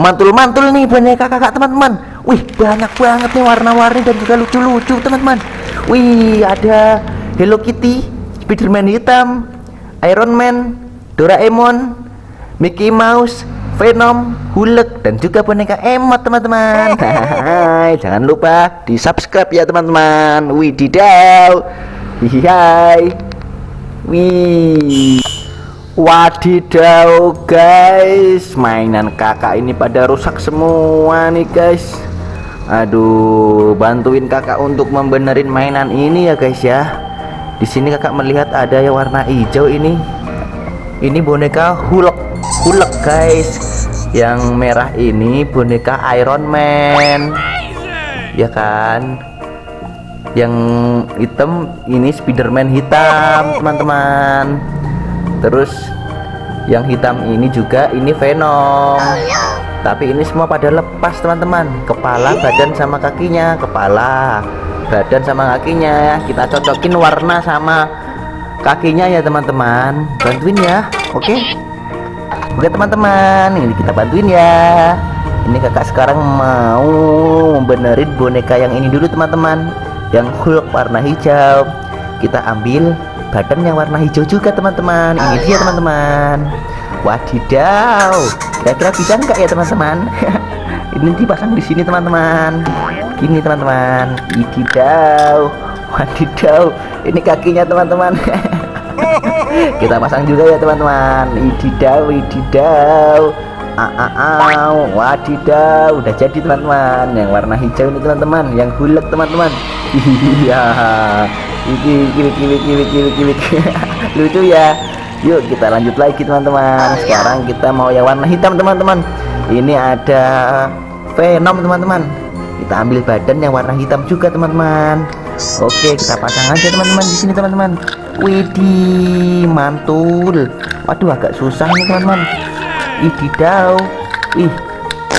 mantul-mantul nih boneka kakak teman-teman. Wih banyak banget nih warna-warni dan juga lucu-lucu teman-teman. Wih ada Hello Kitty Spiderman hitam Iron Man Doraemon Mickey Mouse Venom, Hulk, dan juga boneka emot teman-teman. Jangan lupa di subscribe ya teman-teman. Wididaw Hai Wih Wadidaw guys. Mainan kakak ini pada rusak semua nih guys. Aduh Bantuin kakak untuk membenerin mainan ini ya guys ya. Di sini kakak melihat ada yang warna hijau ini. Ini boneka Hulk. Hulk guys. Yang merah ini boneka Iron Man. Ya kan? Yang hitam ini Spiderman hitam teman-teman terus yang hitam ini juga ini Venom. Tapi ini semua pada lepas teman-teman. Kepala badan sama kakinya. Kepala badan sama kakinya. Kita cocokin warna sama kakinya ya teman-teman. Bantuin ya oke? Okay? oke teman-teman. Ini kita bantuin ya. Ini kakak sekarang mau membenerin boneka yang ini dulu teman-teman. Yang Hulk warna hijau. Kita ambil badan yang warna hijau juga teman-teman. Ini dia teman-teman. Wadidaw. Kira-kira bisa enggak ya teman-teman? Ini dipasang di sini teman-teman. Gini teman-teman. Wadidaw. Wadidaw. Ini kakinya teman-teman. Kita pasang juga ya teman-teman. Wadidaw wadidaw. Aaw, wadidaw. Udah jadi teman-teman. Yang warna hijau ini teman-teman. Yang gulek teman-teman. Iya iki iki iki iki iki lucu ya. Yuk kita lanjut lagi teman-teman. Sekarang kita mau yang warna hitam teman-teman. Ini ada Venom teman-teman. Kita ambil badan yang warna hitam juga teman-teman. Oke kita pasang aja teman-teman di sini teman-teman. Widih mantul. Waduh agak susah nih teman-teman. Ih didau. Ih.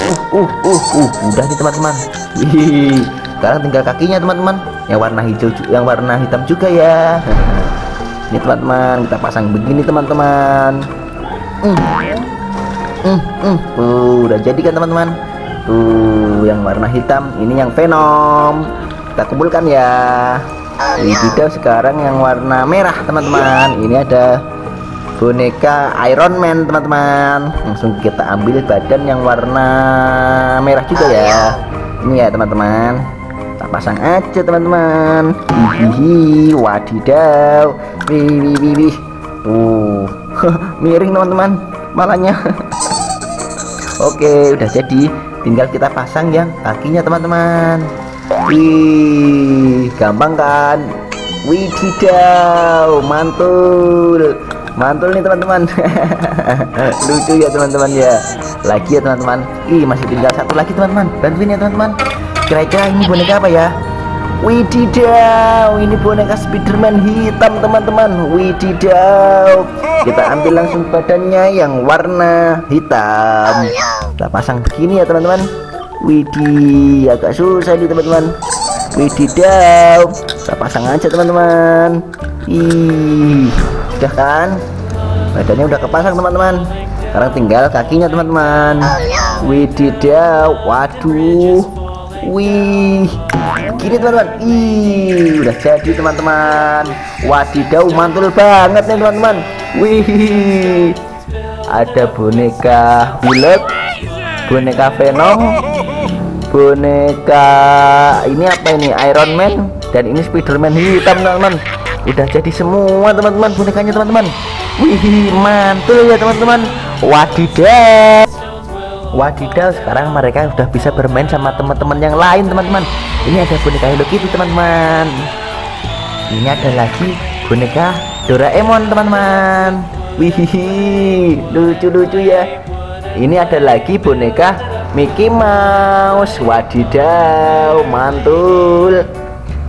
Uh uh uh uh udah nih teman-teman. Ih sekarang tinggal kakinya teman-teman. Yang warna hijau yang warna hitam juga ya. Ini teman-teman kita pasang begini teman-teman. Hmm. Hmm, hmm. Uh, udah jadi kan teman-teman? Tuh yang warna hitam ini yang Venom. Kita kumpulkan ya. Di video sekarang yang warna merah teman-teman. Ini ada boneka Iron Man teman-teman. Langsung kita ambil badan yang warna merah juga ya. Ini ya teman-teman kita pasang aja teman-teman. Hihihi wadidaw. Wih wih wih tuh. Miring teman-teman. Malahnya. Oke udah jadi. Tinggal kita pasang yang kakinya teman-teman. Wih gampang kan? Wididaw mantul. Mantul nih teman-teman. Lucu ya teman-teman ya. Lagi ya teman-teman. Ih masih tinggal satu lagi teman-teman. Bantuin ya teman-teman kira-kira ini boneka apa ya? Wididaw ini boneka Spiderman hitam teman-teman. Wididaw kita ambil langsung badannya yang warna hitam. Kita pasang begini ya teman-teman. Widih agak susah nih teman-teman. Wididaw kita pasang aja teman-teman. Ih udah kan? Badannya udah kepasang teman-teman. Sekarang tinggal kakinya teman-teman. Wididaw waduh wih gini teman-teman. Ih udah jadi teman-teman. Wadidaw mantul banget nih teman-teman. Wih ada boneka Hulk boneka Venom boneka ini apa ini? Iron Man dan ini Spiderman hitam teman-teman. Udah jadi semua teman-teman bonekanya teman-teman. Wih mantul ya teman-teman. Wadidaw wadidaw sekarang mereka sudah bisa bermain sama teman-teman yang lain teman-teman. Ini ada boneka Hello Kitty teman-teman. Ini ada lagi boneka Doraemon teman-teman. Wih lucu-lucu ya. Ini ada lagi boneka Mickey Mouse. Wadidaw mantul.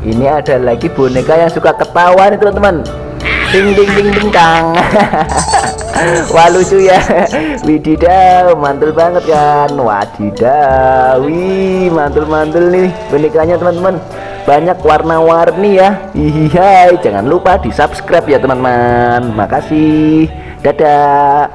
Ini ada lagi boneka yang suka ketawa nih teman-teman ding ding ding ding kang wah lucu ya. Wididaw mantul banget kan? Wadidaw wih mantul mantul nih. Bonekanya teman-teman banyak warna-warni ya. Iya jangan lupa di subscribe ya teman-teman. Makasih. Dadah